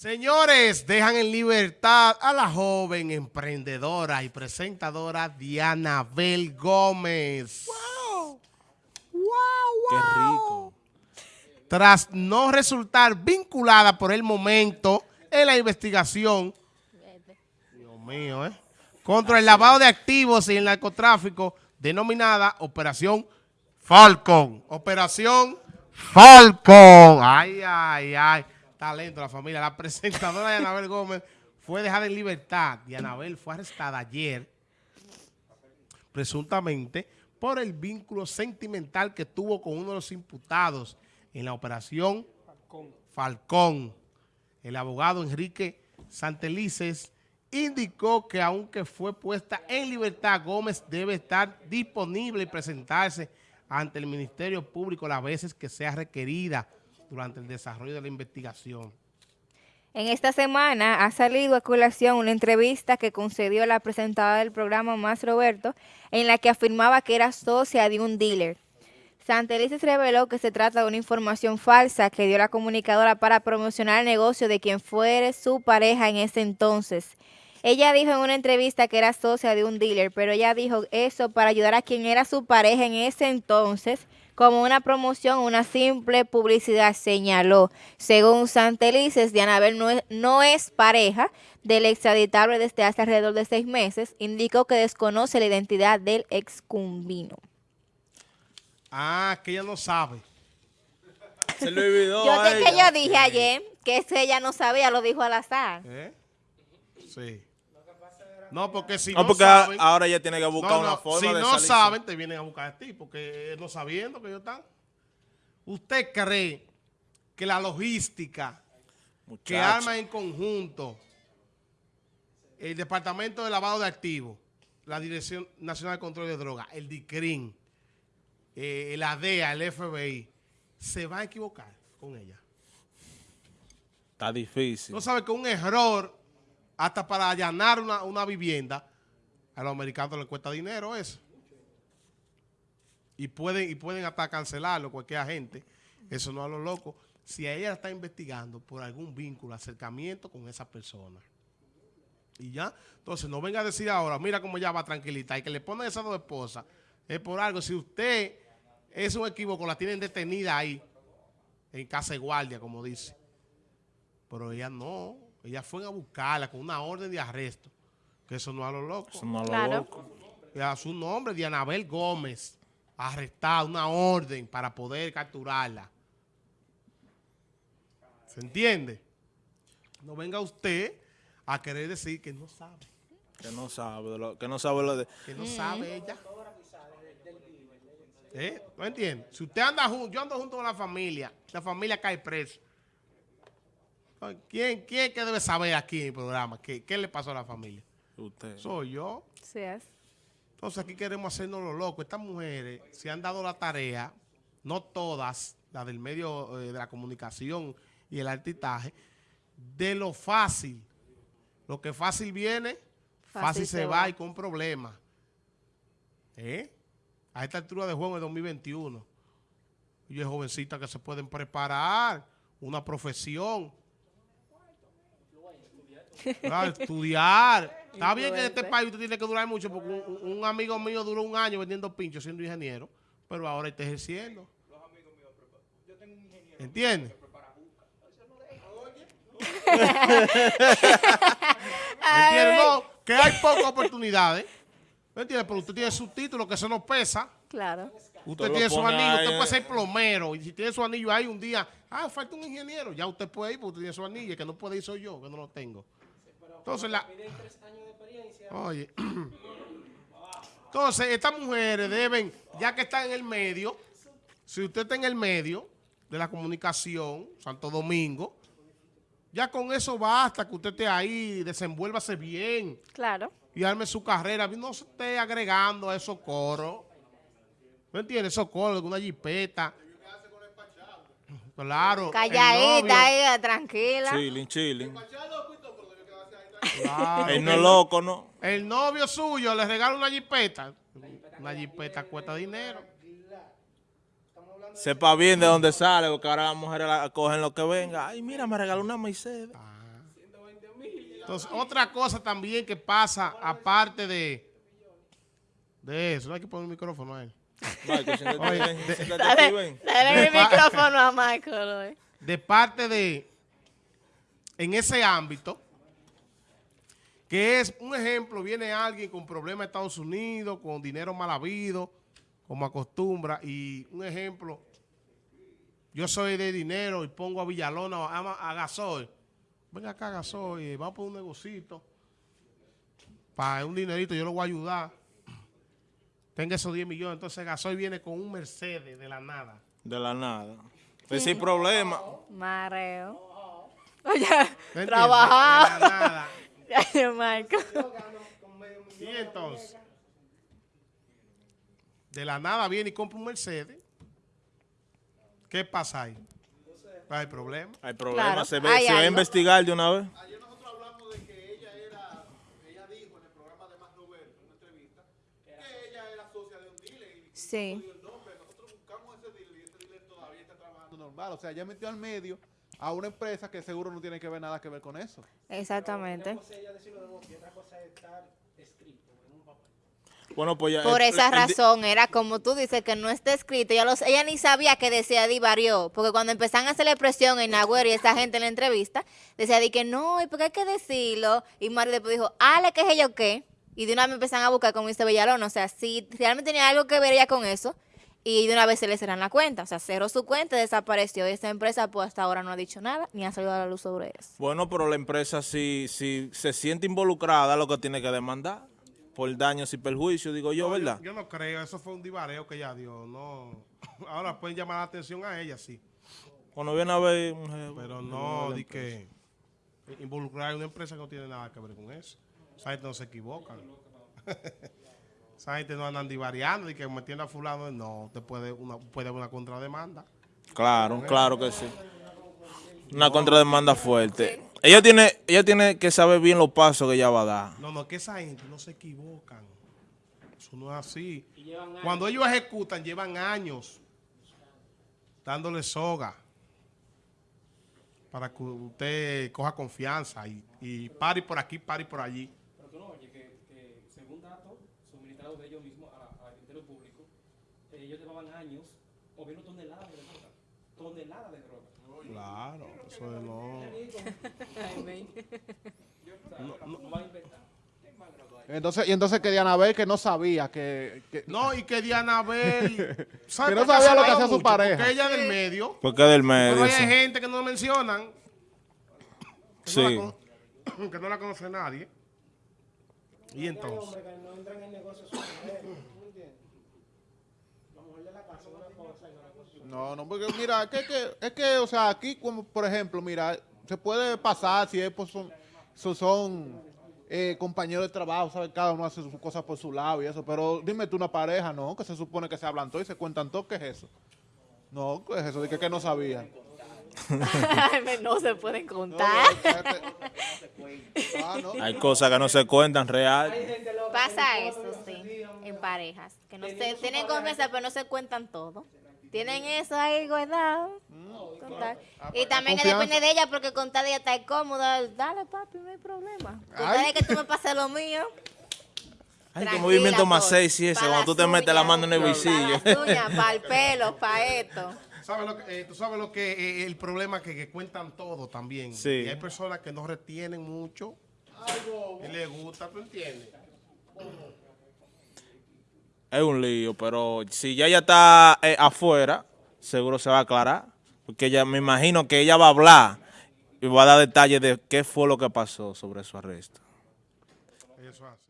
Señores, dejan en libertad a la joven emprendedora y presentadora Diana Bel Gómez. ¡Wow! ¡Wow, wow! Qué rico. Tras no resultar vinculada por el momento en la investigación, Dios mío, ¿eh? Contra el lavado de activos y el narcotráfico, denominada Operación Falcon. Operación Falcon. Ay, ay, ay talento la familia. La presentadora de Anabel Gómez fue dejada en libertad y Anabel fue arrestada ayer, presuntamente, por el vínculo sentimental que tuvo con uno de los imputados en la operación Falcón. El abogado Enrique Santelices indicó que aunque fue puesta en libertad, Gómez debe estar disponible y presentarse ante el Ministerio Público las veces que sea requerida durante el desarrollo de la investigación. En esta semana ha salido a colación una entrevista que concedió la presentadora del programa Más Roberto, en la que afirmaba que era socia de un dealer. Santelices reveló que se trata de una información falsa que dio la comunicadora para promocionar el negocio de quien fuere su pareja en ese entonces. Ella dijo en una entrevista que era socia de un dealer, pero ella dijo eso para ayudar a quien era su pareja en ese entonces, como una promoción, una simple publicidad, señaló. Según Santelices, Dianabel no es, no es pareja del extraditable desde hace alrededor de seis meses. Indicó que desconoce la identidad del excumbino. Ah, que ella no sabe. Se lo olvidó Yo sé que yo dije ayer que ella no sabía, lo dijo al azar. ¿Eh? Sí. No, porque si no, porque ahora ya tiene que buscar una forma si no saben, te vienen a buscar a ti, porque no sabiendo que ellos están. ¿Usted cree que la logística que arma en conjunto el Departamento de Lavado de Activos, la Dirección Nacional de Control de Drogas, el DICRIN, eh, la DEA, el FBI, se va a equivocar con ella? Está difícil. No sabe que un error hasta para allanar una, vivienda, a los americanos les cuesta dinero eso. Y pueden, y pueden hasta cancelarlo cualquier agente. Eso no a lo loco. Si ella la está investigando por algún vínculo, acercamiento con esa persona. Y ya, entonces no venga a decir ahora, mira cómo ella va tranquilita y que le ponen esas dos esposas. Es por algo. Si usted es un equívoco, la tienen detenida ahí, en casa de guardia, como dice. Pero ella no. Ella fue a buscarla con una orden de arresto. Que eso no a lo loco. Eso no a lo loco. a su nombre, Dianabel Gómez, arrestada, una orden para poder capturarla. ¿Se entiende? No venga usted a querer decir que no sabe. Que no sabe, lo, que no sabe lo de... Que no sabe ella. ¿Eh? ¿No entiende? Si usted anda junto, yo ando junto con la familia, la familia cae preso. ¿Quién, quién que debe saber aquí en el programa? ¿Qué, qué le pasó a la familia? Usted. Soy yo. Sí es. Entonces aquí queremos hacernos lo loco. Estas mujeres se han dado la tarea, no todas, las del medio eh, de la comunicación y el artitaje, de lo fácil. Lo que fácil viene, fácil, se, va. y con problemas. ¿Eh? A esta altura de juego de 2021. Y hay jovencitas que se pueden preparar, una profesión, estudiar. Está bien que en este país usted tiene que durar mucho, porque un, amigo mío duró un año vendiendo pinchos siendo ingeniero, pero ahora está ejerciendo. ¿Entiendes? ¿Entiendes? No, que hay pocas oportunidades. ¿Me entiendes? Pero usted tiene su título, que eso no pesa. Claro. Usted tiene su anillo, usted puede ser plomero. Y si tiene su anillo ahí un día, ah, falta un ingeniero. Ya usted puede ir porque usted tiene su anillo. que no puede ir soy yo, que no lo tengo. Entonces, la... Oye. Entonces, estas mujeres deben, ya que están en el medio, si usted está en el medio de la comunicación, Santo Domingo, ya con eso basta que usted esté ahí, desenvuélvase bien. Claro. Y arme su carrera. No se esté agregando a esos coros. ¿Me entiendes? Esos coros, una jipeta. Claro. Calladita, tranquila. Chilling, chilling. El no loco, ¿no? El novio suyo le regala una jipeta. Una jipeta cuesta dinero. Sepa bien de dónde sale, porque ahora las mujeres cogen lo que venga. Ay, mira, me regaló una Mercedes. Ah. Entonces, otra cosa también que pasa, aparte de, de eso, no hay que poner el micrófono a él. Michael, siéntate Oye, bien, de- siéntate aquí, Dale, ven. dale el micrófono a Michael. hoy. de parte de, en ese ámbito, que es un ejemplo, viene alguien con problemas de Estados Unidos, con dinero mal habido, como acostumbra, y un ejemplo, yo soy de dinero y pongo a Villalona o a, a Gasol, venga acá Gasol, y vamos por un negocito, para un dinerito, yo lo voy a ayudar, tenga esos 10 millones, entonces Gasol viene con un Mercedes de la nada. De la nada. Pues sin problema. Mareo. Oye, trabajar. De la nada. Y entonces, de la nada viene y compra un Mercedes. ¿Qué pasa ahí? Hay problema. Hay problema. Claro, se ve, hay se va a investigar de una vez. Ayer nosotros hablamos de que ella era, ella dijo en el programa de Más Roberto, en una entrevista, que ella era socia de un dealer y Sí. el nombre. Nosotros buscamos ese dealer y ese dealer todavía está trabajando. normal. O sea, ya metió al medio a una empresa que seguro no tiene que ver nada que ver con eso. Exactamente. Bueno, pues ya. Por el- esa el di- razón, era como tú dices, que no está escrito. Ella, los, ella ni sabía que decía Di varió, porque cuando empezaron a hacerle presión en Nagüero y esa gente en la entrevista, decía Di que no, y porque hay que decirlo. Y Mario después dijo, ale, que es ella o qué. Y de una vez me empezaron a buscar, como dice Villalón. O sea, si realmente tenía algo que ver ella con eso, y de una vez se le cerran la cuenta. O sea, cerró su cuenta, desapareció. Y esta empresa, pues hasta ahora no ha dicho nada, ni ha salido a la luz sobre eso. Bueno, pero la empresa si, si se siente involucrada, lo que tiene que demandar por daños y perjuicios, digo yo, No, ¿verdad? Yo, no creo, eso fue un divareo que ella dio. No. Ahora pueden llamar la atención a ella, sí. Cuando viene a ver... un jefe, Pero no, di que involucrar a una empresa que no tiene nada que ver con eso. Esa gente no se equivocan. Esa gente no andan divariando y que metiendo a fulano. No, te puede una, puede haber una contrademanda. Claro, claro que sí. Una contrademanda fuerte. Ella tiene, ella tiene que saber bien los pasos que ella va a dar. No, no, que esa gente no se equivocan. Eso no es así. Cuando ellos ejecutan, llevan años dándole soga para que usted coja confianza y, y pare por aquí, pare por allí. Pero tú no oyes que, que según datos suministrados de ellos mismos a- al Ministerio Público, eh, ellos llevaban años moviendo toneladas de droga. Toneladas de droga. Claro, eso no. No van a inventar. Entonces, y entonces que Diana Bel que no sabía que, que- No, y que Diana Bel. ¿sabe Que no sabía lo que ha hacía su pareja. Porque ella del medio. Porque del Pero medio. hay sí. gente que no mencionan. Que, Sí. no la, con- que no la conoce nadie. Y entonces. No, no, porque mira, es que, que- es que, o sea, aquí como, por ejemplo, mira, se puede pasar si es, pues, son, son, son, eh, compañeros de trabajo, ¿sabes? Cada uno hace sus cosas por su lado y eso, pero dime tú una pareja, ¿no? Que se supone que se hablan todo y se cuentan todo, ¿qué es eso? No, ¿qué es eso? Dije que no sabían. no se pueden contar. Ah, no. Hay cosas que no se cuentan real. Pasa eso, sí, en parejas. Que no se tienen confianza, pero no se cuentan todo. Tienen eso ahí guardado. Contar. Y también que depende de ella, porque contar ella está cómoda. Dale, papi, no hay problema. Contar es que tú me pases lo mío. Ay, qué movimiento más sexy ese, cuando tú te metes la mano en el bolsillo. las uñas, para el pelo, para esto. ¿Sabes lo que, eh, tú sabes lo que eh, el problema que, que cuentan todo también. Sí. Y hay personas que no retienen mucho. Y les gusta, ¿tú entiendes? Es un lío, pero si ya ella está eh, afuera, seguro se va a aclarar. Porque ella, me imagino que ella va a hablar y va a dar detalles de qué fue lo que pasó sobre su arresto. Eso es así.